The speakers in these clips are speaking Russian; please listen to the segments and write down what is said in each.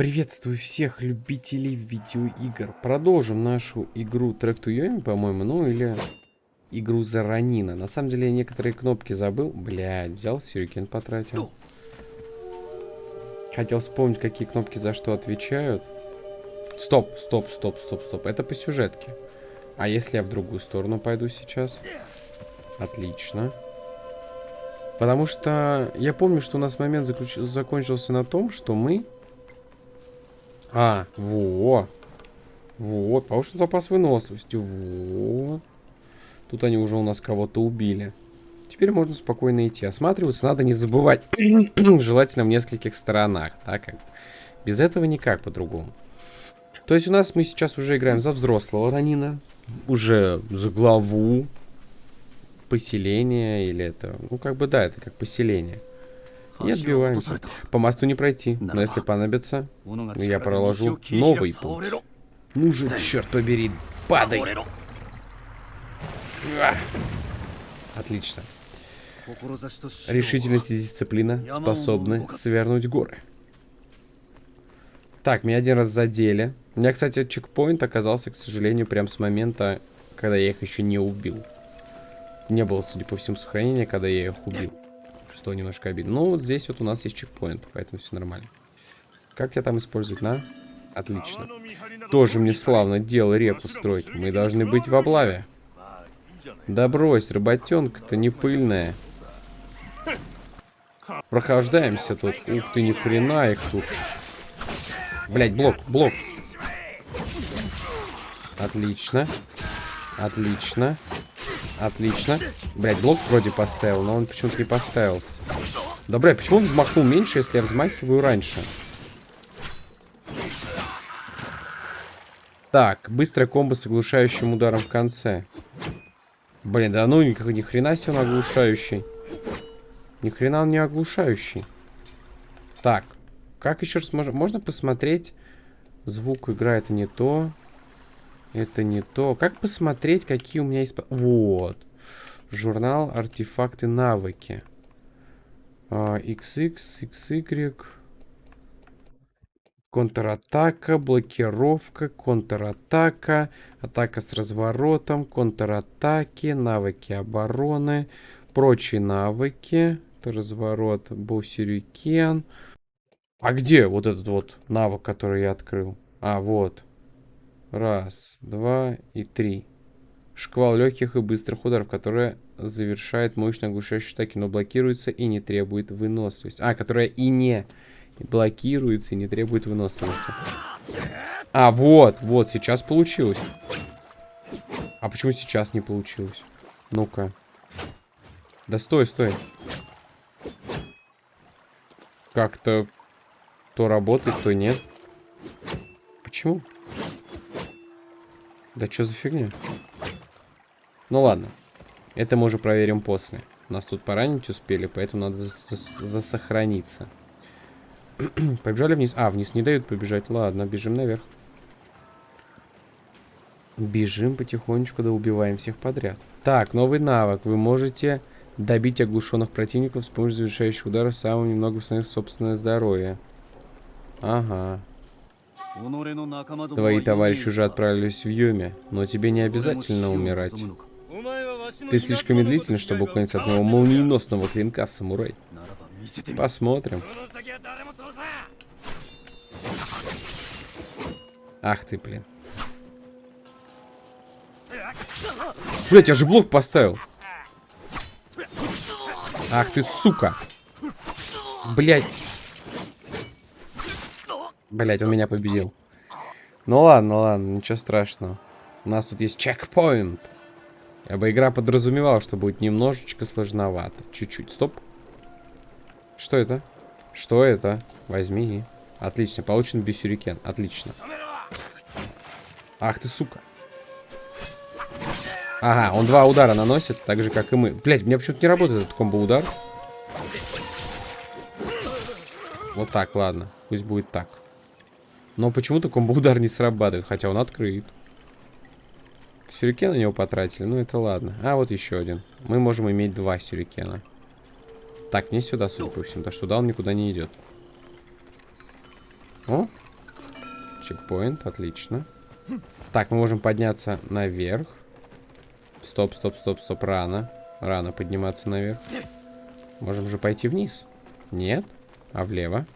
Приветствую всех любителей видеоигр. Продолжим нашу игру Track to Yomi, по-моему, ну или игру Заранина. На самом деле я некоторые кнопки забыл. Блядь, взял сюрикен потратил. Хотел вспомнить, какие кнопки за что отвечают. Стоп, стоп, стоп, стоп, стоп. Это по сюжетке. А если я в другую сторону пойду сейчас? Отлично. Потому что я помню, что у нас момент заключ... закончился на том, что мы а, во. Вот, повышен запас выносливости. Вот. Тут они уже у нас кого-то убили. Теперь можно спокойно идти. Осматриваться надо не забывать. Желательно в нескольких сторонах. Так как. Без этого никак по-другому. То есть у нас мы сейчас уже играем за взрослого Ранина. Уже за главу поселения. Или это... Ну, как бы да, это как поселение. И отбиваемся. По мосту не пройти, но если понадобится, я проложу новый путь. Ну же, черт побери, падай! Отлично. Решительность и дисциплина способны свернуть горы. Так, меня один раз задели. У меня, кстати, чекпоинт оказался, к сожалению, прям с момента, когда я их еще не убил. Не было, судя по всему, сохранения, когда я их убил что немножко обидно. Ну, вот здесь вот у нас есть чекпоинт, поэтому все нормально. Как я там использовать на? Отлично. Тоже мне славно дело репу строить. Мы должны быть в облаве. Да брось, работенка-то не пыльная. Прохождаемся тут. Ух ты, ни хрена их тут. Блять, блок, блок. Отлично. Отлично. Отлично. Блять, блок вроде поставил, но он почему-то не поставился. Да, почему он взмахнул меньше, если я взмахиваю раньше? Так, быстрая комбо с оглушающим ударом в конце. Блин, да ну никак, ни хрена себе он оглушающий. Ни хрена он не оглушающий. Так, как еще раз можно, можно посмотреть? Звук играет не то. Это не то. Как посмотреть, какие у меня есть... Вот. Журнал артефакты навыки. XX, XY. Контратака, блокировка, контратака, атака с разворотом, контратаки, навыки обороны, прочие навыки, разворот, бусерюкен. А где вот этот вот навык, который я открыл? А, вот. Раз, два и три. Шквал легких и быстрых ударов, которая завершает мощно оглушающие атаки, но блокируется и не требует выносливости. А, которая и не блокируется и не требует выносливости. А, вот, вот, сейчас получилось. А почему сейчас не получилось? Ну-ка. Да стой, стой. Как-то то работает, то нет. Почему? Да что за фигня? Ну ладно. Это мы уже проверим после. Нас тут поранить успели, поэтому надо засохраниться. Побежали вниз. А, вниз не дают побежать. Ладно, бежим наверх. Бежим потихонечку, да убиваем всех подряд. Так, новый навык. Вы можете добить оглушенных противников с помощью завершающих ударов самым немного восстановив собственное здоровье. Ага. Твои товарищи уже отправились в Юме, но тебе не обязательно умирать. Ты слишком медлительный, чтобы уклониться от моего молниеносного клинка, самурай. Посмотрим. Ах ты, блин. Блять, я же блок поставил. Ах ты, сука. Блять. Блять, он меня победил. Ну ладно, ладно, ничего страшного. У нас тут есть чекпоинт. Я бы игра подразумевала, что будет немножечко сложновато. Чуть-чуть. Стоп. Что это? Что это? Возьми. Отлично. Получен бисюрикен. Отлично. Ах ты, сука. Ага, он два удара наносит, так же, как и мы. Блять, у меня почему-то не работает этот комбо-удар. Вот так, ладно. Пусть будет так. Но почему-то комбо-удар не срабатывает, хотя он открыт. Сюрикен на него потратили, ну это ладно. А, вот еще один. Мы можем иметь два сюрикена. Так, не сюда, судя по всему, потому что туда он никуда не идет. О, чекпоинт, отлично. Так, мы можем подняться наверх. Стоп, стоп, стоп, стоп, рано. Рано подниматься наверх. Можем же пойти вниз. Нет? А влево?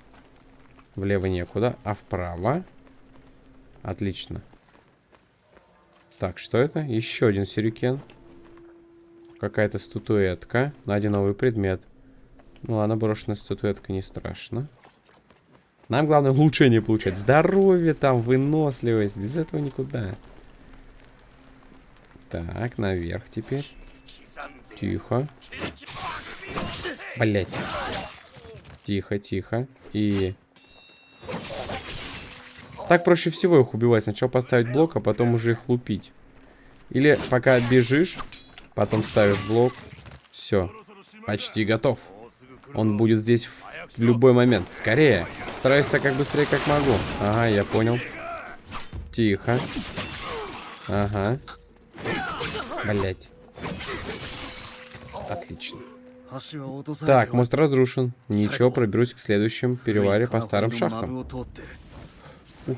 Влево некуда. А вправо? Отлично. Так, что это? Еще один сюрикен. Какая-то статуэтка. Найди новый предмет. Ну ладно, брошенная статуэтка не страшно. Нам главное улучшение получать. Здоровье там, выносливость. Без этого никуда. Так, наверх теперь. Тихо. Блять. Тихо, тихо. И... Так проще всего их убивать. Сначала поставить блок, а потом уже их лупить. Или пока бежишь, потом ставишь блок. Все. Почти готов. Он будет здесь в любой момент. Скорее. Стараюсь так как быстрее, как могу. Ага, я понял. Тихо. Ага. Блять. Отлично. Так, мост разрушен. Ничего, проберусь к следующему переваре по старым шахтам. Ух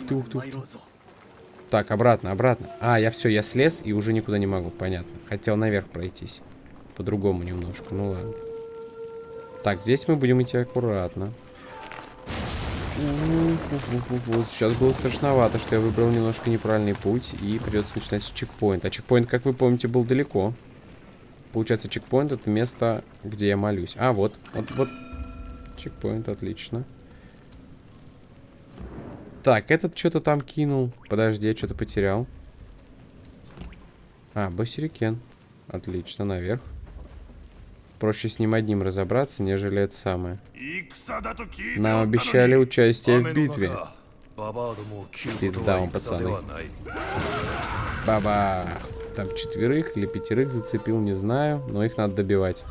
ты, ух ты, ух ты. Так, обратно, обратно. А, я все, я слез и уже никуда не могу, понятно. Хотел наверх пройтись. По-другому немножко, ну ладно. Так, здесь мы будем идти аккуратно. Вот сейчас было страшновато, что я выбрал немножко неправильный путь и придется начинать с чекпоинта. А чекпоинт, как вы помните, был далеко. Получается, чекпоинт это место, где я молюсь. А, вот, вот, вот. Чекпоинт, отлично. Так, этот что-то там кинул. Подожди, я что-то потерял. А, бассерикен. Отлично, наверх. Проще с ним одним разобраться, нежели это самое. Нам обещали участие в битве. Пизда вам, пацаны. Баба. Там четверых или пятерых зацепил, не знаю. Но их надо добивать.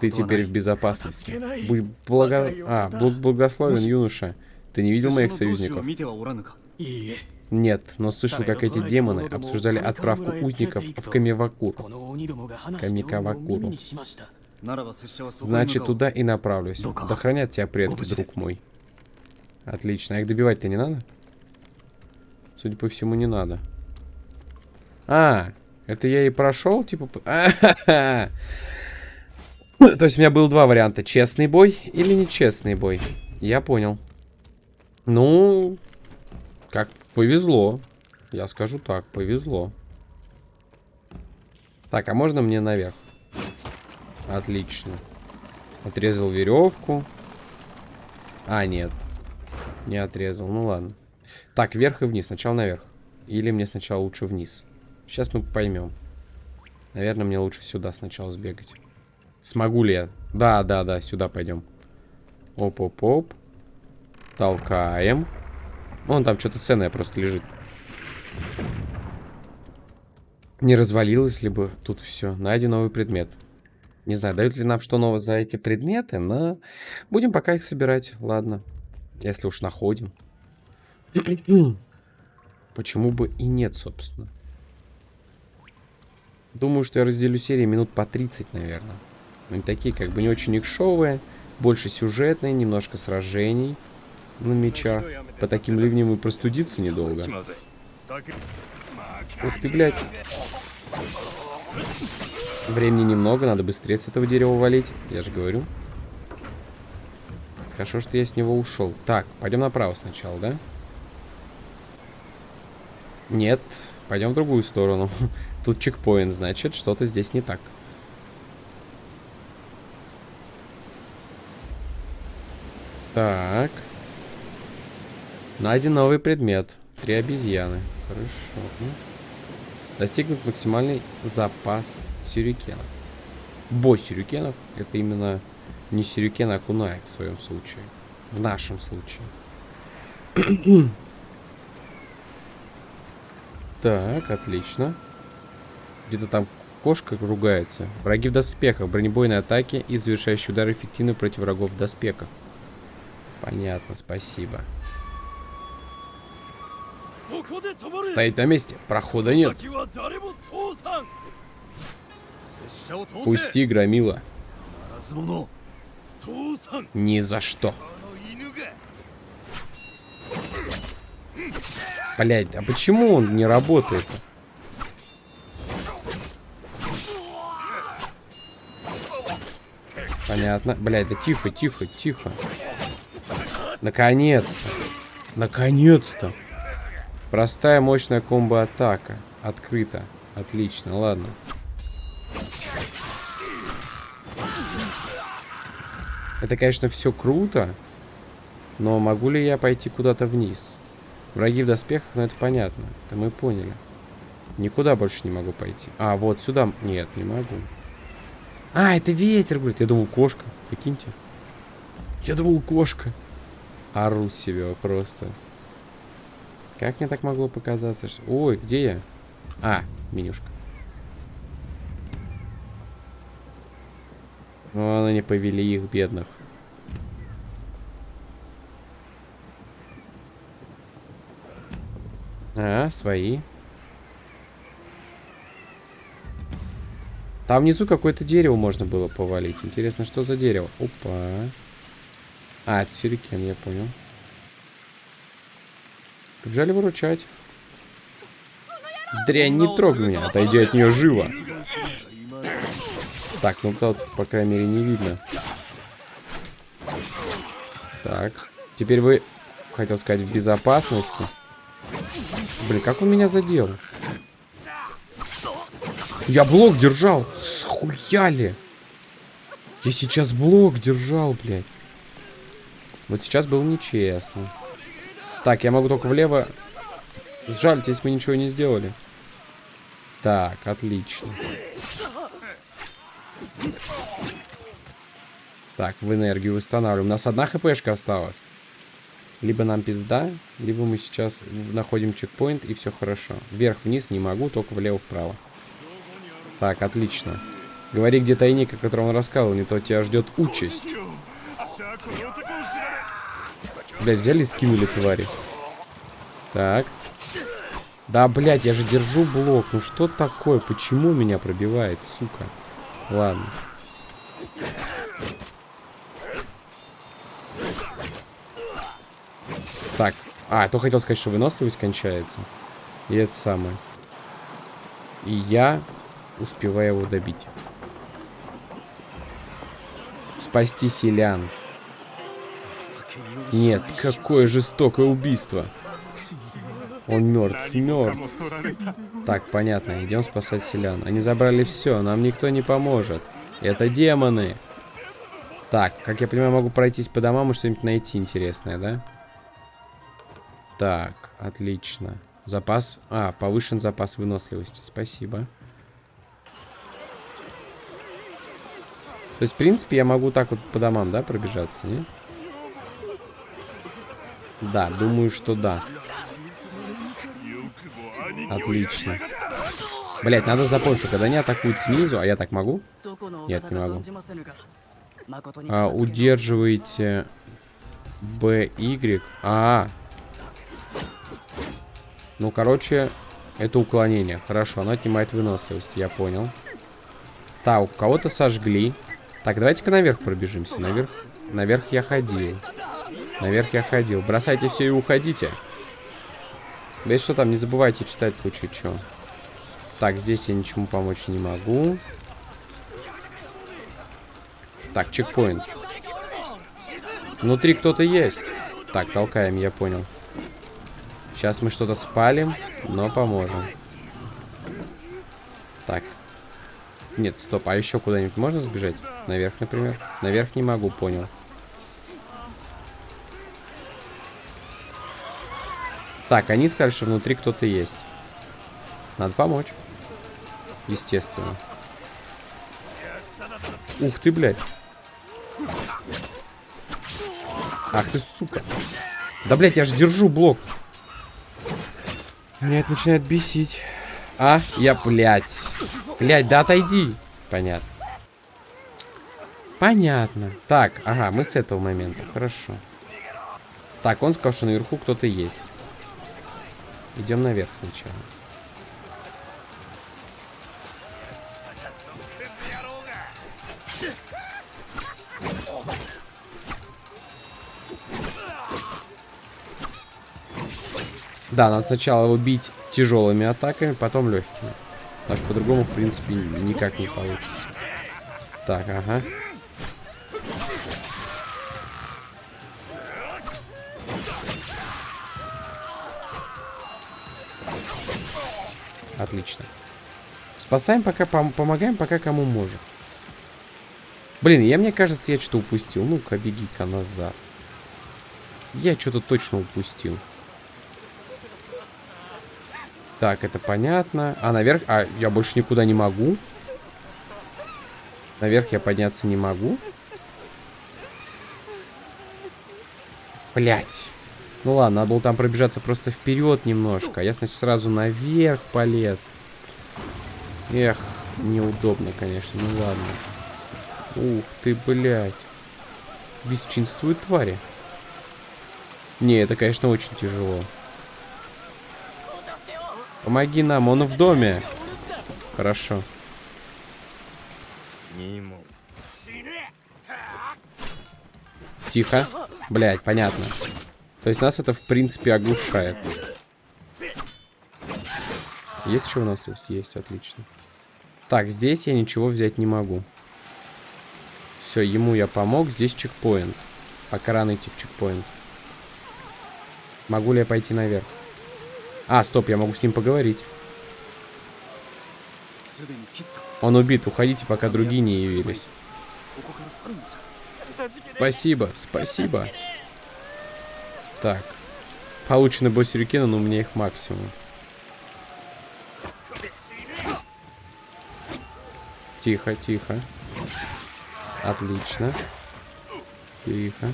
Ты теперь в безопасности. Будь благо... А, благословен юноша. Ты не видел моих союзников? Нет, но слышал, как эти демоны обсуждали отправку узников в Камивакуру. Камикавакуру. Значит, туда и направлюсь. Да хранят тебя предки, друг мой. Отлично. А их добивать-то не надо? Судя по всему, не надо. А, это я и прошел, типа... То есть у меня было два варианта. Честный бой или нечестный бой. Я понял. Ну, как повезло. Я скажу так, повезло. Так, а можно мне наверх? Отлично. Отрезал веревку. А, нет. Не отрезал. Ну ладно. Так, вверх и вниз. Сначала наверх. Или мне сначала лучше вниз. Сейчас мы поймем. Наверное, мне лучше сюда сначала сбегать. Смогу ли я? Да, да, да, сюда пойдем. Оп-оп-оп. Толкаем. Вон там что-то ценное просто лежит. Не развалилось ли бы тут все. Найден новый предмет. Не знаю, дают ли нам что новое за эти предметы, но будем пока их собирать. Ладно, если уж находим. Почему бы и нет, собственно. Думаю, что я разделю серии минут по 30, наверное. Они такие как бы не очень икшовые, больше сюжетные, немножко сражений на мечах. По таким ливням и простудиться недолго. Ух ты, блядь. Времени немного, надо быстрее с этого дерева валить. Я же говорю. Хорошо, что я с него ушел. Так, пойдем направо сначала, да? Нет, пойдем в другую сторону. Тут чекпоинт, значит, что-то здесь не так. Так. Найден новый предмет. Три обезьяны. Хорошо. Достигнут максимальный запас сюрикенов. Бой сюрикенов. Это именно не сюрикен, а кунай в своем случае. В нашем случае. так, отлично. Где-то там кошка ругается. Враги в доспехах. Бронебойные атаки и завершающий удар эффективны против врагов в доспехах. Понятно, спасибо. Стоит на месте. Прохода нет. Пусти, громила. Ни за что. Блять, а почему он не работает? Понятно. Блять, да тихо, тихо, тихо. Наконец-то. Наконец-то. Простая мощная комбо-атака. Открыто. Отлично, ладно. Это, конечно, все круто. Но могу ли я пойти куда-то вниз? Враги в доспехах, ну это понятно. Это мы поняли. Никуда больше не могу пойти. А, вот сюда. Нет, не могу. А, это ветер, говорит. Я думал, кошка. Прикиньте. Я думал, кошка. Ору себе просто. Как мне так могло показаться? Ой, где я? А, менюшка. Вон они повели их, бедных. А, свои. Там внизу какое-то дерево можно было повалить. Интересно, что за дерево? Опа. А, это сюрикен, я понял. Побежали выручать. Дрянь, не трогай меня, отойди от нее живо. Так, ну тут, по крайней мере, не видно. Так, теперь вы, хотел сказать, в безопасности. Блин, как он меня задел? Я блок держал. Схуяли. Я сейчас блок держал, блядь. Вот сейчас было нечестно. Так, я могу только влево. Сжальтесь, мы ничего не сделали. Так, отлично. Так, в энергию восстанавливаем. У нас одна хпшка осталась. Либо нам пизда, либо мы сейчас находим чекпоинт и все хорошо. Вверх-вниз не могу, только влево-вправо. Так, отлично. Говори, где тайник, о котором он рассказывал, не то тебя ждет участь. Блять, взяли и скинули твари. Так. Да, блядь, я же держу блок. Ну что такое? Почему меня пробивает, сука? Ладно. Так. А, то хотел сказать, что выносливость кончается. И это самое. И я успеваю его добить. Спасти селян. Нет, какое жестокое убийство. Он мертв, мертв. Так, понятно, идем спасать селян. Они забрали все, нам никто не поможет. Это демоны. Так, как я понимаю, могу пройтись по домам и что-нибудь найти интересное, да? Так, отлично. Запас... А, повышен запас выносливости. Спасибо. То есть, в принципе, я могу так вот по домам, да, пробежаться, не? Да, думаю, что да. Отлично. Блять, надо запомнить, что когда они атакуют снизу, а я так могу? Нет, не могу. А, удерживаете Б, Y. А, Ну, короче, это уклонение. Хорошо, оно отнимает выносливость, я понял. Так, кого-то сожгли. Так, давайте-ка наверх пробежимся. Наверх, наверх я ходил. Наверх я ходил. Бросайте все и уходите. Да и что там, не забывайте читать в случае чего. Так, здесь я ничему помочь не могу. Так, чекпоинт. Внутри кто-то есть. Так, толкаем, я понял. Сейчас мы что-то спалим, но поможем. Так. Нет, стоп, а еще куда-нибудь можно сбежать? Наверх, например? Наверх не могу, понял. Так, они сказали, что внутри кто-то есть. Надо помочь. Естественно. Ух ты, блядь. Ах ты, сука. Да, блядь, я же держу блок. Меня это начинает бесить. А, я, блядь. Блядь, да отойди. Понятно. Понятно. Так, ага, мы с этого момента. Хорошо. Так, он сказал, что наверху кто-то есть. Идем наверх сначала. Да, надо сначала его бить тяжелыми атаками, потом легкими. Потому что по-другому, в принципе, никак не получится. Так, ага. Отлично. Спасаем пока, пом помогаем пока кому можем. Блин, я, мне кажется, я что-то упустил. Ну-ка, беги-ка назад. Я что-то точно упустил. Так, это понятно. А, наверх... А, я больше никуда не могу. Наверх я подняться не могу. Блять. Ну ладно, надо было там пробежаться просто вперед немножко. Я, значит, сразу наверх полез. Эх, неудобно, конечно. Ну ладно. Ух ты, блядь. Бесчинствуют твари. Не, это, конечно, очень тяжело. Помоги нам, он в доме. Хорошо. Тихо. Блять, понятно. То есть нас это, в принципе, оглушает. Есть что у нас тут? Есть, отлично. Так, здесь я ничего взять не могу. Все, ему я помог. Здесь чекпоинт. Пока рано идти в чекпоинт. Могу ли я пойти наверх? А, стоп, я могу с ним поговорить. Он убит, уходите, пока другие не явились. Спасибо, спасибо. Так. Получены босс-сюрикены, но у меня их максимум. Тихо, тихо. Отлично. Тихо.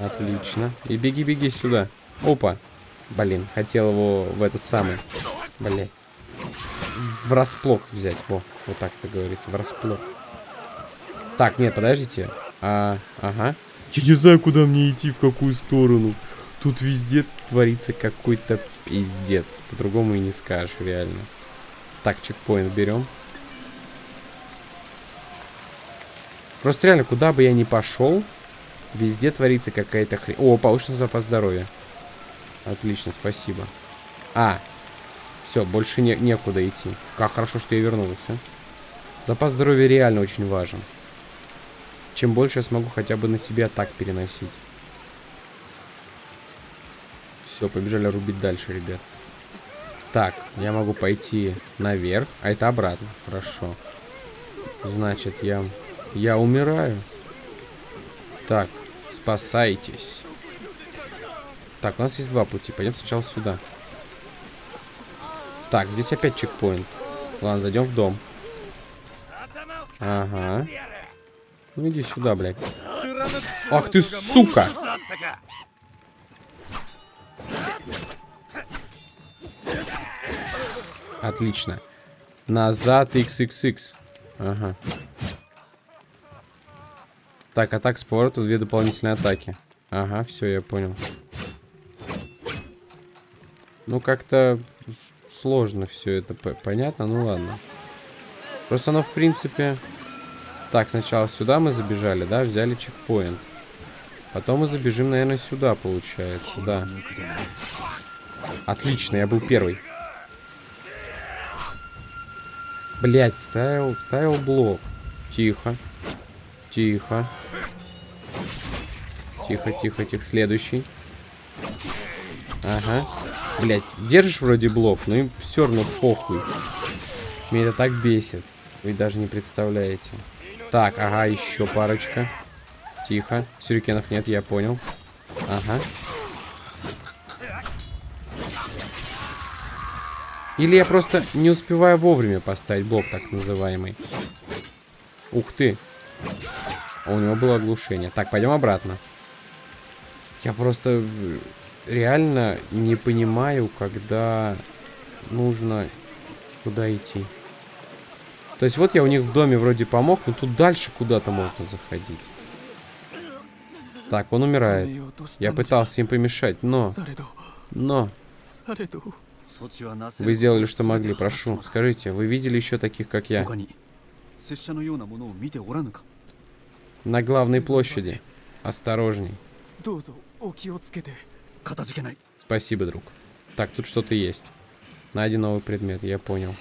Отлично. И беги-беги сюда. Опа. Блин, хотел его в этот самый... Блин. Врасплох взять. Во, вот так это говорится. Врасплох. Так, нет, подождите. А, ага. Я не знаю, куда мне идти, в какую сторону. Тут везде творится какой-то пиздец. По-другому и не скажешь, реально. Так, чекпоинт берем. Просто реально, куда бы я ни пошел, везде творится какая-то хрень. О, повышенный запас здоровья. Отлично, спасибо. А, все, больше не, некуда идти. Как хорошо, что я вернулся. Запас здоровья реально очень важен. Чем больше я смогу хотя бы на себя так переносить. Все, побежали рубить дальше, ребят. Так, я могу пойти наверх, а это обратно. Хорошо. Значит, я... Я умираю. Так, спасайтесь. Так, у нас есть два пути. Пойдем сначала сюда. Так, здесь опять чекпоинт. Ладно, зайдем в дом. Ага. Ну иди сюда, блядь. Ах ты, сука! Отлично. Назад XXX. Ага. Так, атак с две дополнительные атаки. Ага, все, я понял. Ну, как-то сложно все это понятно, ну ладно. Просто оно, в принципе... Так, сначала сюда мы забежали, да, взяли чекпоинт. Потом мы забежим, наверное, сюда, получается, да. Отлично, я был первый. Блять, ставил, ставил блок. Тихо. Тихо. Тихо, тихо, тихо. Следующий. Ага. Блять, держишь вроде блок, но им все равно похуй. Меня это так бесит. Вы даже не представляете. Так, ага, еще парочка. Тихо. Сюрикенов нет, я понял. Ага. Или я просто не успеваю вовремя поставить блок, так называемый. Ух ты. А у него было оглушение. Так, пойдем обратно. Я просто реально не понимаю, когда нужно куда идти. То есть вот я у них в доме вроде помог, но тут дальше куда-то можно заходить. Так, он умирает. Я пытался им помешать, но... Но... Вы сделали, что могли, прошу. Скажите, вы видели еще таких, как я? На главной площади. Осторожней. Спасибо, друг. Так, тут что-то есть. Найди новый предмет, я понял.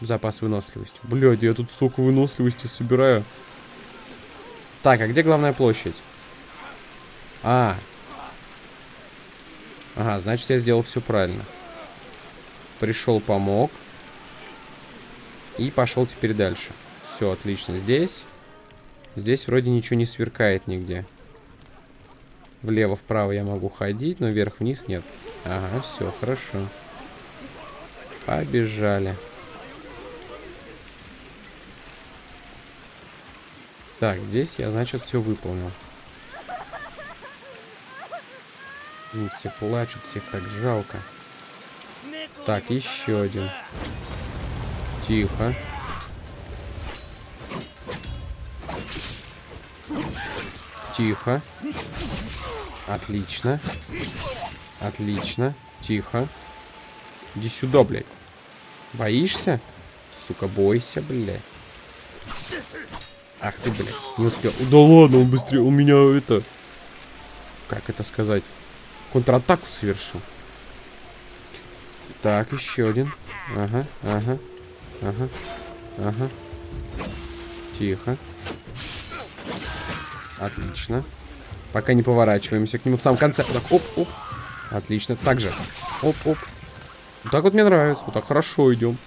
Запас выносливости. Блядь, я тут столько выносливости собираю. Так, а где главная площадь? А. Ага, значит, я сделал все правильно. Пришел, помог. И пошел теперь дальше. Все, отлично. Здесь... Здесь вроде ничего не сверкает нигде. Влево-вправо я могу ходить, но вверх-вниз нет. Ага, все, хорошо. Побежали. Так, здесь я, значит, все выполнил. И все плачут, всех так жалко. Так, еще один. Тихо. Тихо. Отлично. Отлично. Тихо. Иди сюда, блядь. Боишься? Сука, бойся, блядь. Ах ты, блядь, не успел. Да ладно, он быстрее, у меня это... Как это сказать? Контратаку совершил. Так, еще один. Ага, ага, ага, ага. Тихо. Отлично. Пока не поворачиваемся к нему в самом конце. Так, оп, оп. Отлично. Так же. Оп, оп. Вот так вот мне нравится. Вот так хорошо идем.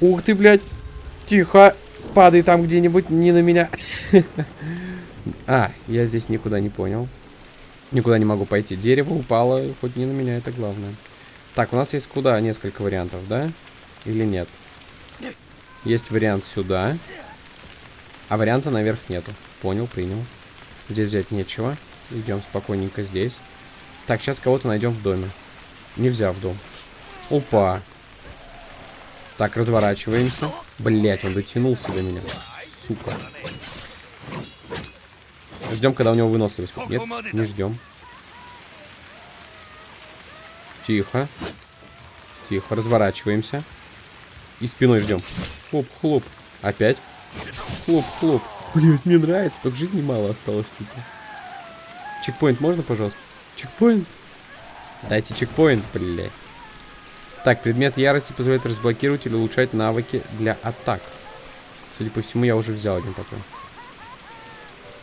Ух ты, блядь. Тихо. Падай там где-нибудь, не на меня. А, я здесь никуда не понял. Никуда не могу пойти. Дерево упало, хоть не на меня, это главное. Так, у нас есть куда несколько вариантов, да? Или нет? Есть вариант сюда. А варианта наверх нету. Понял, принял. Здесь взять нечего. Идем спокойненько здесь. Так, сейчас кого-то найдем в доме. Нельзя в дом. Опа. Так, разворачиваемся. Блять, он дотянулся до меня. Сука. Ждем, когда у него выносливость. Нет, не ждем. Тихо. Тихо, разворачиваемся. И спиной ждем. Хлоп, хлоп. Опять. Хлоп, Блин, мне нравится, только жизни мало осталось, сука. Чекпоинт можно, пожалуйста? Чекпоинт? Дайте чекпоинт, блядь. Так, предмет ярости позволяет разблокировать или улучшать навыки для атак. Судя по всему, я уже взял один такой.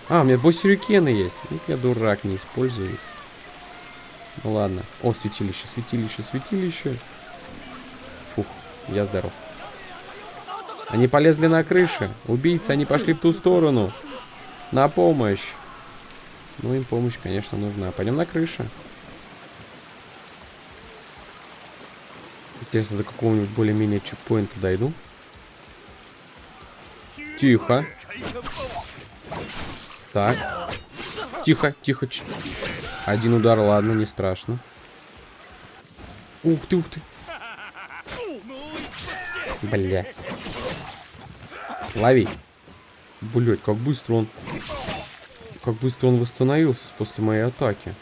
А, у меня босс-сюрикены есть. Ну, я дурак, не использую их. Ну ладно. О, святилище, святилище, святилище. Фух, я здоров. Они полезли на крыше. Убийцы, они пошли в ту сторону. На помощь. Ну, им помощь, конечно, нужна. Пойдем на крышу. Интересно, до какого-нибудь более-менее чекпоинта дойду. Тихо. Так. Тихо, тихо. Один удар, ладно, не страшно. Ух ты, ух ты. Блять. Лови. Блять, как быстро он... Как быстро он восстановился после моей атаки.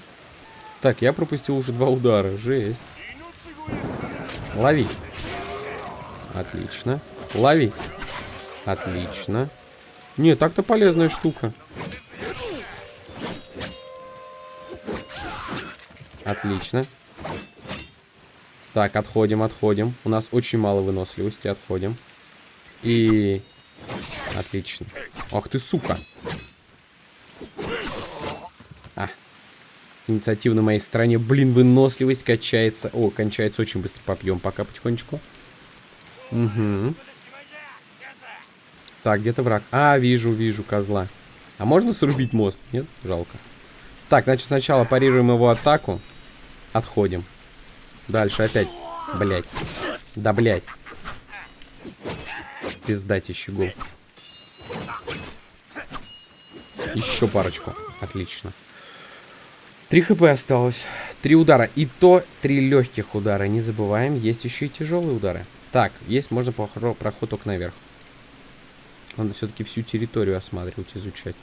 Так, я пропустил уже два удара. Жесть. Лови. Отлично. Лови. Отлично. Не, так-то полезная штука. Отлично. Так, отходим, отходим. У нас очень мало выносливости, отходим. И... Отлично. Ах ты, сука. А. Инициатива на моей стороне. Блин, выносливость качается. О, кончается очень быстро. Попьем пока потихонечку. Угу. Так, где-то враг. А, вижу, вижу козла. А можно срубить мост? Нет? Жалко. Так, значит, сначала парируем его атаку. Отходим. Дальше опять. Блять. Да, блять. Пиздатищий гол. Еще парочку. Отлично. Три хп осталось. Три удара. И то три легких удара. Не забываем, есть еще и тяжелые удары. Так, есть, можно проход только наверх. Надо все-таки всю территорию осматривать, изучать.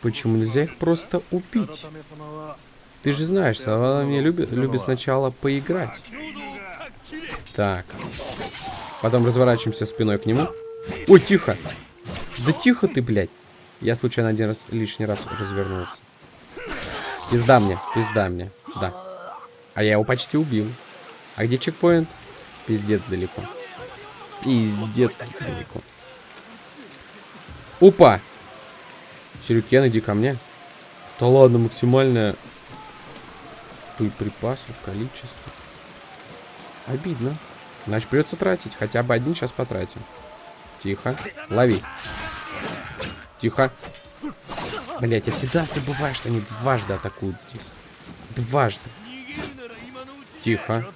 Почему нельзя их просто убить? Ты же знаешь, Савана мне любит, любит сначала поиграть. Так. Потом разворачиваемся спиной к нему. Ой, тихо. Да тихо ты, блядь. Я случайно один раз, лишний раз развернулся. Пизда мне, пизда мне. Да. А я его почти убил. А где чекпоинт? Пиздец далеко. Пиздец далеко. Опа! Сюрюкен, иди ко мне. Да ладно, максимальное припасов, количество. Обидно. Значит, придется тратить. Хотя бы один сейчас потратим. Тихо. Лови. Тихо. Блять, я всегда забываю, что они дважды атакуют здесь. Дважды. Тихо.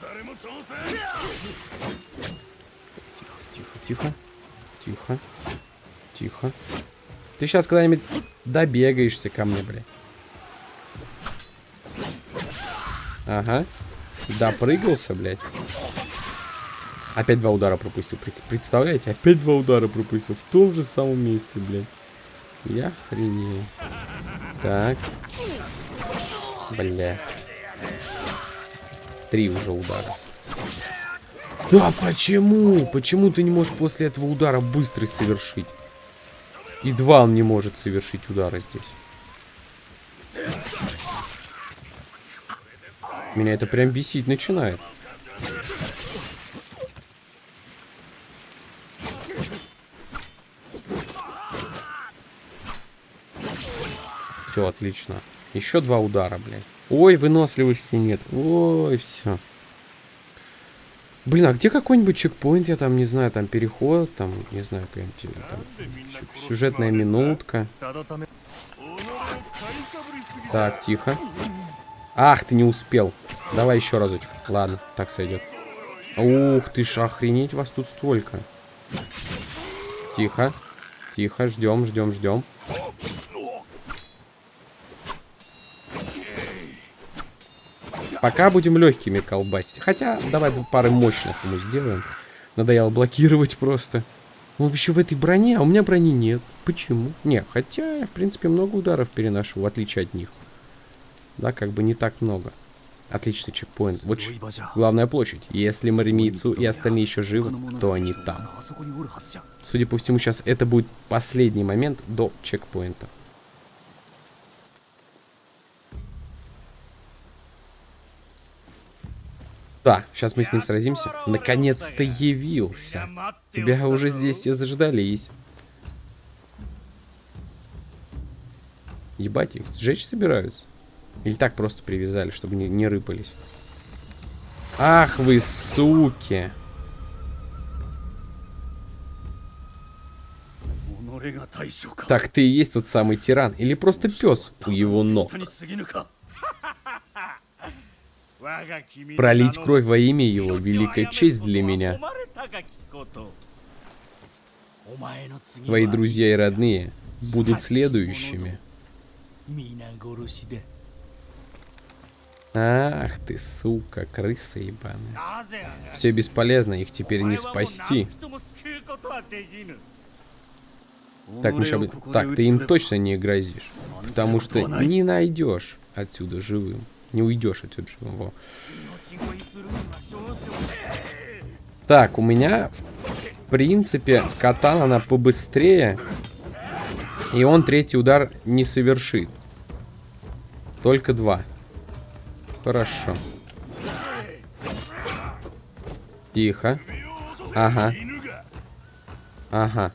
Тихо, тихо. Тихо. Тихо. Ты сейчас когда-нибудь добегаешься ко мне, блядь. Ага. Допрыгался, блядь. Опять два удара пропустил. Представляете? Опять два удара пропустил. В том же самом месте, блядь. Я хренею. Так. Бля. Три уже удара. Да почему? Почему ты не можешь после этого удара быстрый совершить? И два он не может совершить удара здесь. Меня это прям бесить начинает. Все, отлично. Еще два удара, блядь. Ой, выносливости нет. Ой, все. Блин, а где какой-нибудь чекпоинт, я там, не знаю, там переход, там, не знаю, какая-нибудь сюжетная минутка. Так, тихо. Ах, ты не успел. Давай еще разочек. Ладно, так сойдет. Ух ты ж, охренеть вас тут столько. Тихо. Тихо, ждем, ждем, ждем. Пока будем легкими колбасить. Хотя, давай пары мощных ему сделаем. Надоело блокировать просто. Он еще в этой броне, а у меня брони нет. Почему? Не, хотя я, в принципе, много ударов переношу, в отличие от них. Да, как бы не так много. Отличный чекпоинт. Вот главная площадь. Если Маримийцу и остальные еще живы, то они там. Судя по всему, сейчас это будет последний момент до чекпоинта. Да, сейчас мы с ним сразимся. Наконец-то явился. Тебя уже здесь все заждались. Ебать, их сжечь собираются? Или так просто привязали, чтобы не, не рыпались? Ах вы, суки! Так ты и есть тот самый тиран, или просто пес у его ног? Пролить кровь во имя его — великая честь для меня. Твои друзья и родные будут следующими. Ах ты, сука, крыса ебаная. Все бесполезно, их теперь не спасти. Так, мы сейчас... Так, ты им точно не грозишь. Потому что не найдешь отсюда живым. Не уйдешь отсюда живым. Так, у меня, в принципе, катан она побыстрее. И он третий удар не совершит. Только два. Хорошо. Тихо. Ага. Ага.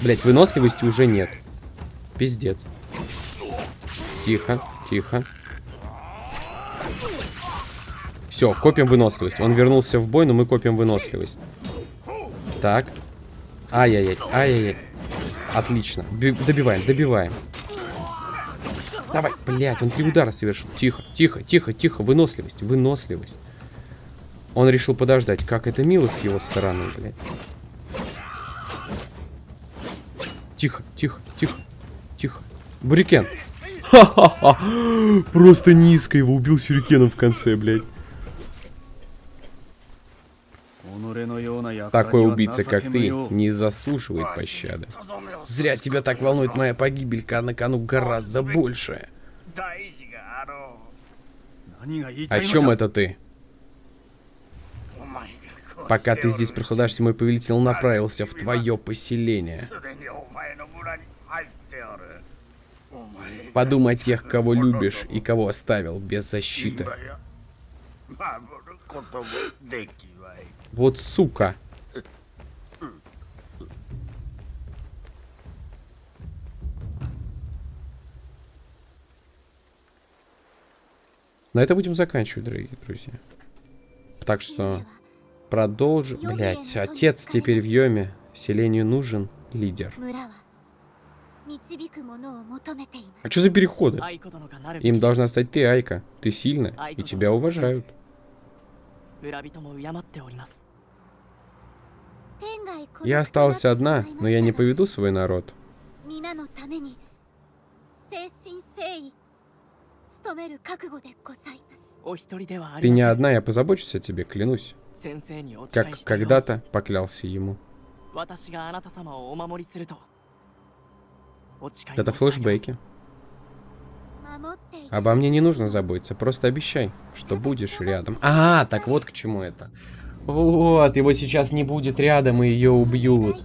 Блять, выносливости уже нет. Пиздец. Тихо, тихо. Все, копим выносливость. Он вернулся в бой, но мы копим выносливость. Так. Ай-яй-яй, ай-яй-яй. Отлично. Б добиваем, добиваем. Давай, блядь, он три удара совершил. Тихо, тихо, тихо, тихо. Выносливость, выносливость. Он решил подождать. Как это мило с его стороны, блядь. Тихо, тихо, тихо. Тихо. Бурикен. Ха-ха-ха. Просто низко его убил сюрикеном в конце, блядь. Такой убийца, как ты, не заслуживает пощады. Зря тебя так волнует моя погибель, когда на кону гораздо больше. О чем это ты? Пока ты здесь прохлаждаешься, мой повелитель направился в твое поселение. Подумай о тех, кого любишь и кого оставил без защиты. Вот сука. На это будем заканчивать, дорогие друзья. Так что продолжим. Блять, отец теперь в Йоме. Селению нужен лидер. А что за переходы? Им должна стать ты, Айка. Ты сильна, и тебя уважают. Я остался одна, но я не поведу свой народ. Ты не одна, я позабочусь о тебе, клянусь. Как когда-то поклялся ему. Это флешбеки. Обо мне не нужно заботиться, просто обещай, что будешь рядом. А, так вот к чему это. Вот, его сейчас не будет рядом, и ее убьют.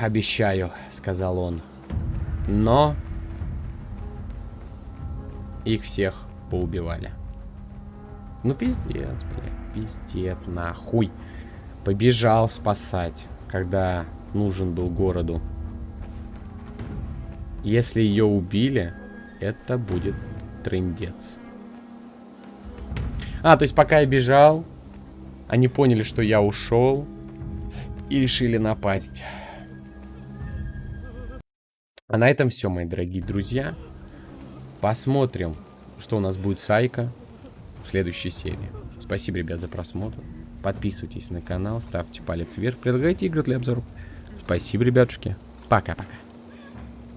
Обещаю, сказал он. Но... Их всех поубивали. Ну пиздец, бля, пиздец, нахуй. Побежал спасать, когда нужен был городу. Если ее убили, это будет трындец. А, то есть пока я бежал, они поняли, что я ушел и решили напасть. А на этом все, мои дорогие друзья. Посмотрим, что у нас будет с Айка в следующей серии. Спасибо, ребят, за просмотр. Подписывайтесь на канал, ставьте палец вверх, предлагайте игры для обзоров. Спасибо, ребятушки. Пока-пока.